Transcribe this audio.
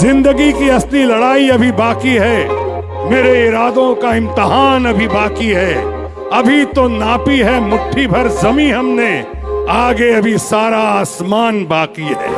ज़िंदगी की असली लड़ाई अभी बाकी है। मेरे इरादों का इम्तहान अभी बाकी है। अभी तो नापी है, मुट्ठी भर जमी हमने। आगे अभी सारा आसमान बाकी है।